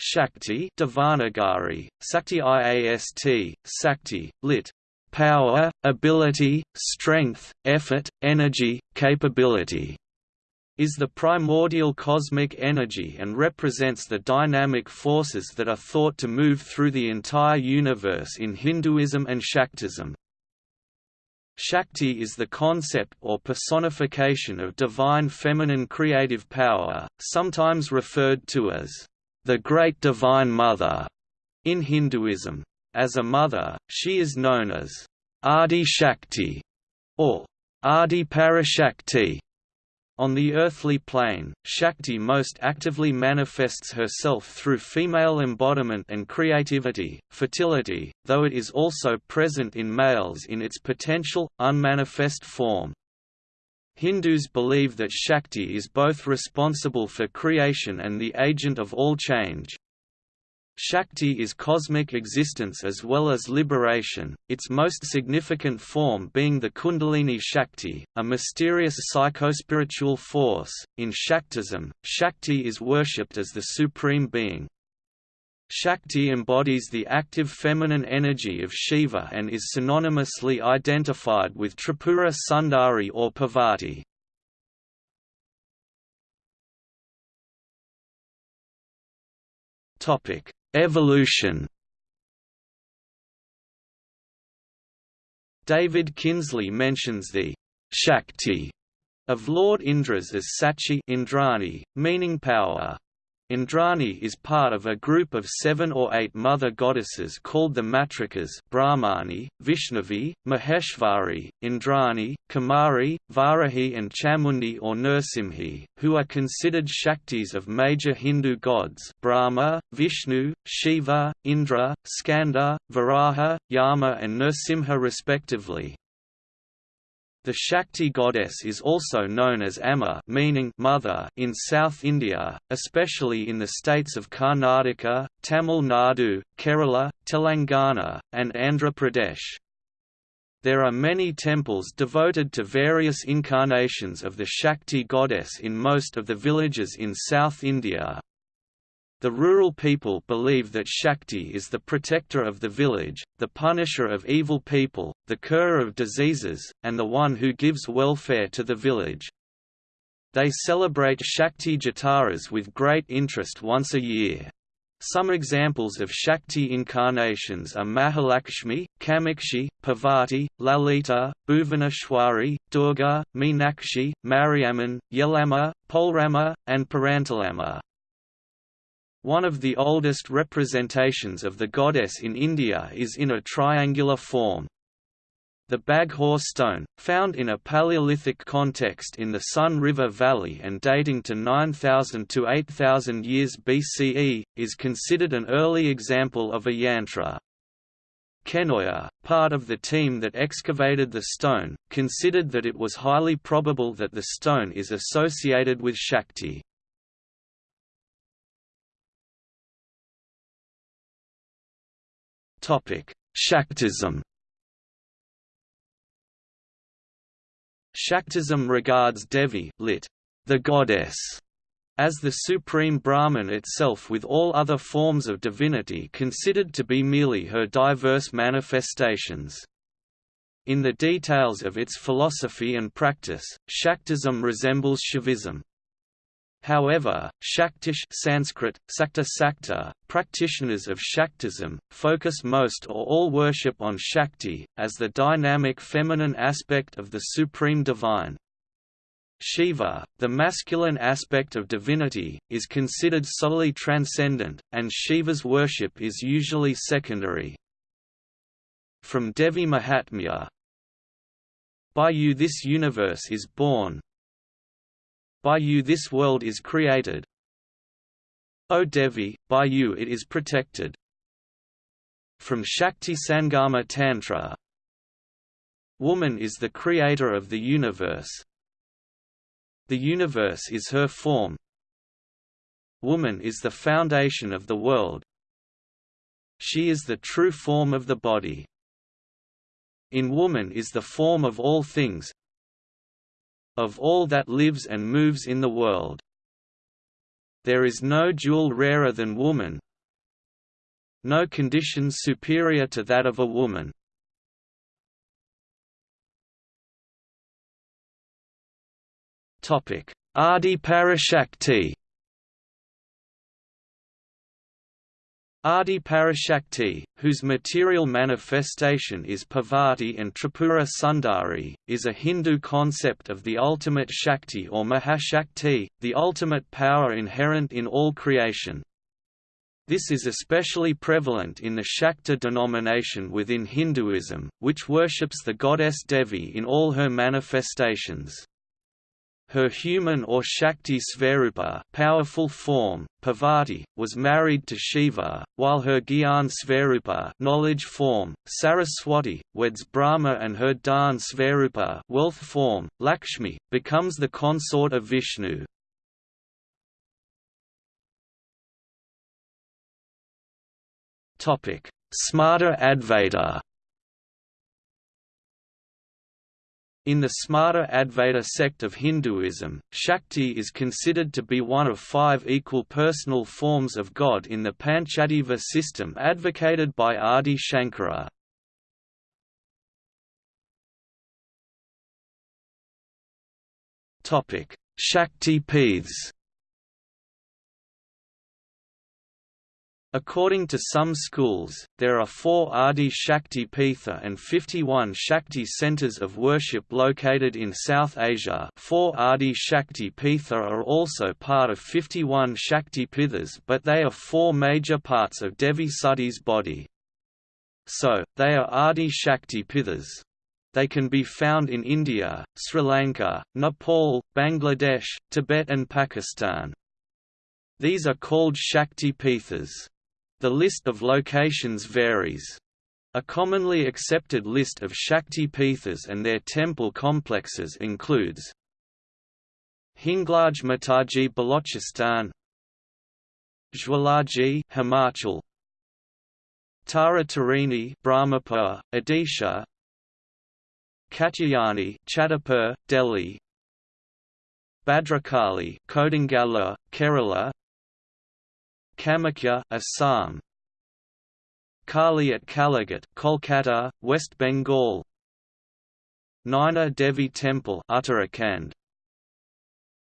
Shakti Devanagari, Sakti IAST, Sakti, lit. Power, ability, strength, effort, energy, capability is the primordial cosmic energy and represents the dynamic forces that are thought to move through the entire universe in Hinduism and Shaktism. Shakti is the concept or personification of divine feminine creative power, sometimes referred to as the Great Divine Mother in Hinduism. As a mother, she is known as Adi Shakti or Adi Parashakti. On the earthly plane, Shakti most actively manifests herself through female embodiment and creativity, fertility, though it is also present in males in its potential, unmanifest form. Hindus believe that Shakti is both responsible for creation and the agent of all change. Shakti is cosmic existence as well as liberation, its most significant form being the Kundalini Shakti, a mysterious psychospiritual force. In Shaktism, Shakti is worshipped as the supreme being. Shakti embodies the active feminine energy of Shiva and is synonymously identified with Tripura Sundari or Parvati. Evolution David Kinsley mentions the Shakti of Lord Indra's as Sachi Indrani, meaning power. Indrani is part of a group of seven or eight mother goddesses called the Matrikas Brahmani, Vaishnavi, Maheshvari, Indrani, Kumari, Varahi and Chamundi or Nrsimhi, who are considered Shaktis of major Hindu gods Brahma, Vishnu, Shiva, Indra, Skanda, Varaha, Yama and Nrsimha respectively. The Shakti goddess is also known as Amma meaning mother in South India, especially in the states of Karnataka, Tamil Nadu, Kerala, Telangana, and Andhra Pradesh. There are many temples devoted to various incarnations of the Shakti goddess in most of the villages in South India, the rural people believe that Shakti is the protector of the village, the punisher of evil people, the curer of diseases, and the one who gives welfare to the village. They celebrate Shakti Jataras with great interest once a year. Some examples of Shakti incarnations are Mahalakshmi, Kamakshi, Parvati, Lalita, Bhuvaneshwari, Durga, Meenakshi, Mariamman, Yellamma, Poleramma, and Parantalamma. One of the oldest representations of the goddess in India is in a triangular form. The Baghor stone, found in a Paleolithic context in the Son River Valley and dating to 9000 to 8000 years BCE, is considered an early example of a yantra. Kenoyer, part of the team that excavated the stone, considered that it was highly probable that the stone is associated with Shakti. Shaktism Shaktism regards Devi lit. the goddess, as the supreme Brahman itself with all other forms of divinity considered to be merely her diverse manifestations. In the details of its philosophy and practice, Shaktism resembles Shaivism. However, Shaktish Sanskrit, Sakta Sakta, practitioners of Shaktism, focus most or all worship on Shakti, as the dynamic feminine aspect of the Supreme Divine. Shiva, the masculine aspect of divinity, is considered solely transcendent, and Shiva's worship is usually secondary. From Devi Mahatmya By you this universe is born, by you this world is created. O Devi, by you it is protected. From Shakti Sangama Tantra Woman is the creator of the universe. The universe is her form. Woman is the foundation of the world. She is the true form of the body. In woman is the form of all things, of all that lives and moves in the world. There is no jewel rarer than woman, no condition superior to that of a woman. Adi Parashakti Adi Parashakti, whose material manifestation is Parvati and Tripura Sundari, is a Hindu concept of the ultimate Shakti or Mahashakti, the ultimate power inherent in all creation. This is especially prevalent in the Shakta denomination within Hinduism, which worships the goddess Devi in all her manifestations. Her human or Shakti Svarupa powerful form, Parvati, was married to Shiva, while her Gyan Svarupa knowledge form, Saraswati, weds Brahma and her Dhan Svarupa wealth form, Lakshmi, becomes the consort of Vishnu. Smarta Advaita In the Smarta Advaita sect of Hinduism, Shakti is considered to be one of five equal personal forms of God in the Panchadeva system advocated by Adi Shankara. Shakti Peeths According to some schools, there are four Adi Shakti Pitha and 51 Shakti centers of worship located in South Asia four Adi Shakti Pitha are also part of 51 Shakti Pithas but they are four major parts of Devi Sati's body. So, they are Adi Shakti Pithas. They can be found in India, Sri Lanka, Nepal, Bangladesh, Tibet and Pakistan. These are called Shakti Pithas. The list of locations varies. A commonly accepted list of Shakti Pithas and their temple complexes includes Hinglaj Mataji Balochistan Jwalaji Himachal Tara Tarini Brahmapur, Odisha Katyayani Chhatarpur, Delhi Bhadrakali Kodungallur, Kerala Kamakhya, Assam. Kali at Kalighat, Kolkata, West Bengal. Naina Devi Temple, Uttarakhand.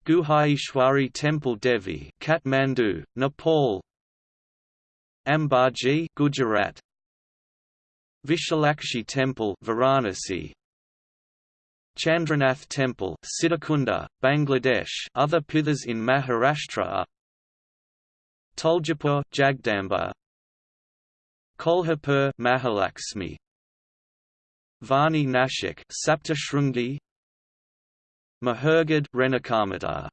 Guhaishwari Temple Devi, Kathmandu, Nepal. Ambaji, Gujarat. Vishalakshi Temple, Varanasi. Chandranath Temple, Sitakunda, Bangladesh. Other pithas in Maharashtra are Tuljapur Jagdamba Kolhapur Mahalakshmi Vani Nashik Saptashrungi. Mahurgad Renukamata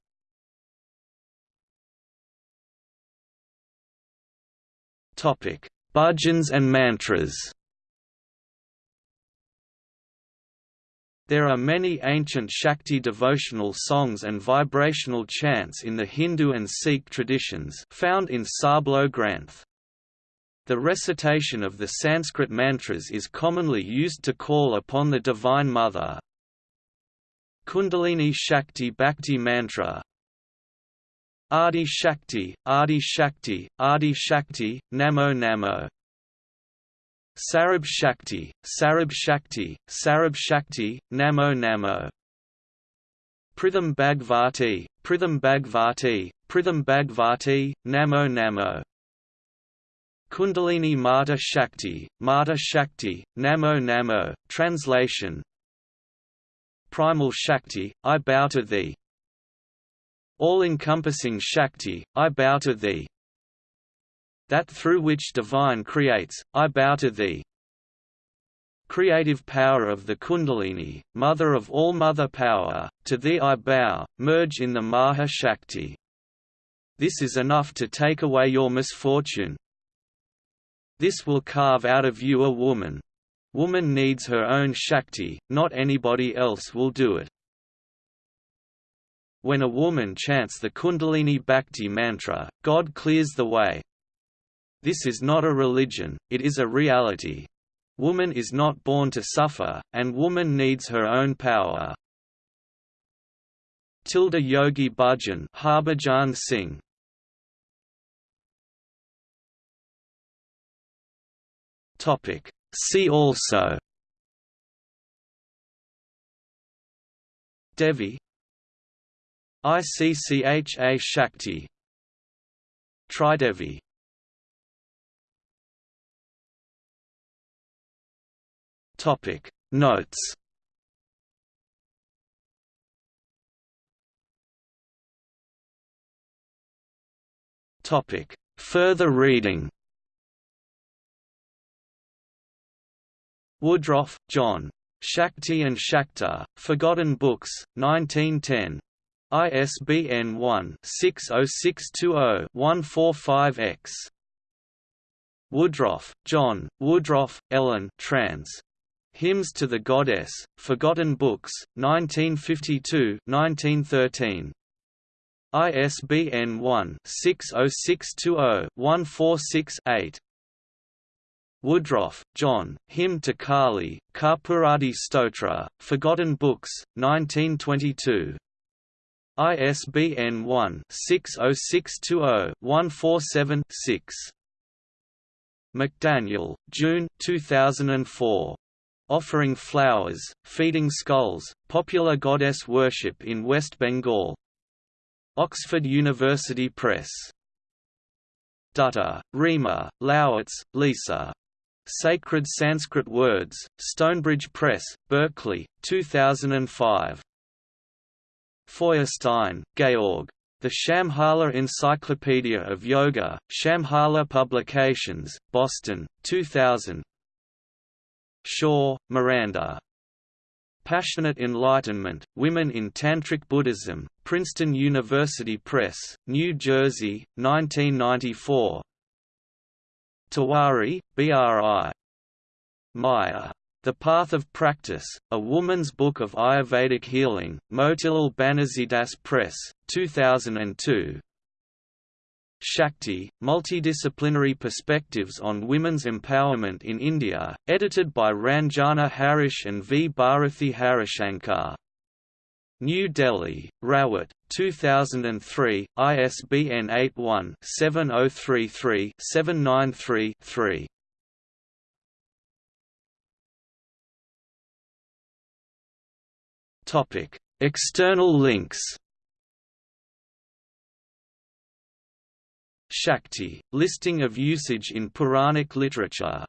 Topic. Bhajans and mantras There are many ancient Shakti devotional songs and vibrational chants in the Hindu and Sikh traditions found in Sarbloh Granth. The recitation of the Sanskrit mantras is commonly used to call upon the Divine Mother. Kundalini Shakti Bhakti Mantra Adi Shakti, Adi Shakti, Adi Shakti, Namo Namo Sarab Shakti, Sarab Shakti, Sarab Shakti, Namo Namo. Pritham Bhagvati, Pritham Bhagvati, Pritham Bhagvati, Namo Namo. Kundalini Mata Shakti, Mata Shakti, Namo Namo. Translation Primal Shakti, I bow to thee. All-encompassing Shakti, I bow to thee that through which divine creates, I bow to thee. Creative power of the Kundalini, mother of all mother power, to thee I bow, merge in the Maha Shakti. This is enough to take away your misfortune. This will carve out of you a woman. Woman needs her own Shakti, not anybody else will do it. When a woman chants the Kundalini Bhakti mantra, God clears the way, this is not a religion, it is a reality. Woman is not born to suffer, and woman needs her own power. Tilda Yogi Bhajan Harbhajan Singh Topic. See also Devi ICCHA Shakti Tridevi Topic Notes Topic Further reading Woodroffe, John. Shakti and Shakta, Forgotten Books, 1910. ISBN 1-60620-145-X. Woodroffe, John, Woodroffe, Ellen trans. Hymns to the Goddess, Forgotten Books, 1952-1913. ISBN 1-60620-146-8. Woodroffe, John, Hymn to Kali, Karpuradi Stotra, Forgotten Books, 1922. ISBN 1-60620-147-6. McDaniel, June 2004. Offering Flowers, Feeding Skulls, Popular Goddess Worship in West Bengal. Oxford University Press. Dutta, Rima, Lowitz, Lisa. Sacred Sanskrit Words, Stonebridge Press, Berkeley, 2005. Feuerstein, Georg. The Shambhala Encyclopedia of Yoga, Shambhala Publications, Boston, 2000 Shaw, Miranda. Passionate Enlightenment, Women in Tantric Buddhism, Princeton University Press, New Jersey, 1994 Tewari, B.R.I. Maya. The Path of Practice, A Woman's Book of Ayurvedic Healing, Motilal Banarsidass Press, 2002 Shakti, Multidisciplinary Perspectives on Women's Empowerment in India, edited by Ranjana Harish and V. Bharathi Harishankar. New Delhi, Rawat, 2003, ISBN 81-7033-793-3. External links Shakti, listing of usage in Puranic literature